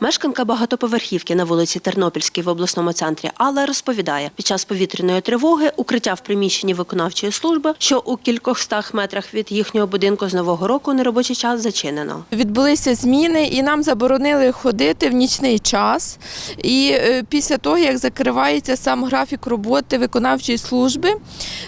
Мешканка багатоповерхівки на вулиці Тернопільській в обласному центрі Алла розповідає, під час повітряної тривоги укриття в приміщенні виконавчої служби, що у кількох стах метрах від їхнього будинку з нового року неробочий час зачинено. Відбулися зміни, і нам заборонили ходити в нічний час. І е, після того, як закривається сам графік роботи виконавчої служби,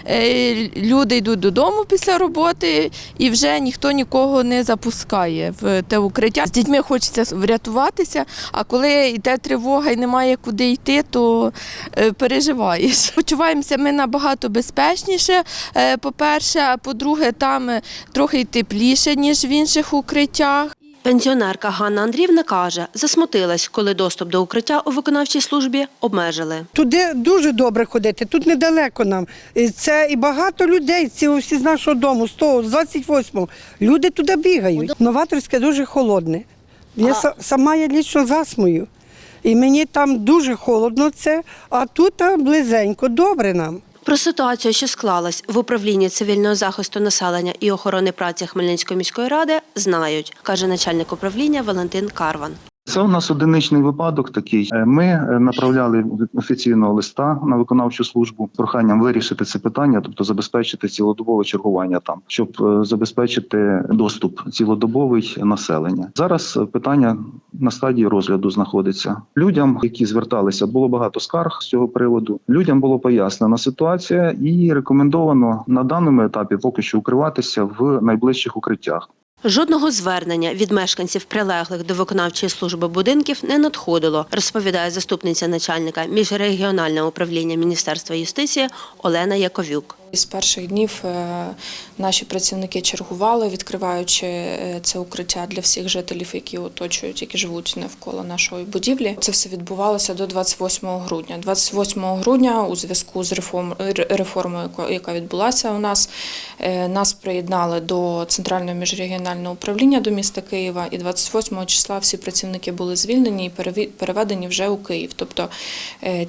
е, люди йдуть додому після роботи, і вже ніхто нікого не запускає в те укриття. З дітьми хочеться врятуватися, а коли йде тривога і немає куди йти, то е, переживаєш. Почуваємося ми набагато безпечніше. е, По-перше, а по-друге, там е, трохи й тепліше, ніж в інших укриттях. Пенсіонерка Ганна Андріївна каже, засмутилась, коли доступ до укриття у виконавчій службі обмежили. Туди дуже добре ходити, тут недалеко нам. Це і багато людей, ці всі з нашого дому, з того, з 28-го. Люди туди бігають. Новаторське дуже холодне. Я а... сама я лічно засмую, І мені там дуже холодно це, а тут близенько, добре нам. Про ситуацію, що склалась в управлінні цивільного захисту населення і охорони праці Хмельницької міської ради, знають, каже начальник управління Валентин Карван. Це у нас одиничний випадок такий. Е, Ми е, направляли офіційного листа на виконавчу службу з проханням вирішити це питання, тобто забезпечити цілодобове чергування там, щоб е, забезпечити доступ цілодобовий населення. Зараз питання на стадії розгляду знаходиться. Людям, які зверталися, було багато скарг з цього приводу. Людям було пояснена ситуація і рекомендовано на даному етапі поки що укриватися в найближчих укриттях. Жодного звернення від мешканців прилеглих до виконавчої служби будинків не надходило, розповідає заступниця начальника міжрегіонального управління Міністерства юстиції Олена Яковюк. З перших днів е, наші працівники чергували, відкриваючи е, це укриття для всіх жителів, які оточують, які живуть навколо нашої будівлі. Це все відбувалося до 28 грудня. 28 грудня, у зв'язку з реформ- ре- реформою, яка відбулася у нас, е, нас приєднали до центрального міжрегіонального управління до міста Києва. І 28 числа всі працівники були звільнені і переведені вже у Київ. Тобто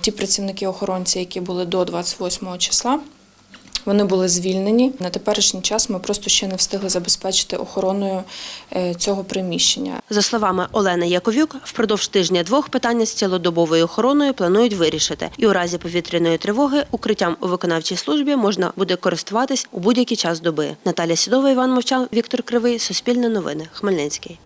ті працівники-охоронці, які були до 28 числа. Вони були звільнені. На теперішній час ми просто ще не встигли забезпечити охороною е, цього приміщення. За словами Олени Яковюк, впродовж тижня-двох питання з цілодобовою охороною планують вирішити. І у разі повітряної тривоги укриттям у виконавчій службі можна буде користуватись у будь-який час доби. Наталя Сідова, Іван Мовчан, Віктор Кривий, Суспільне новини, Хмельницький.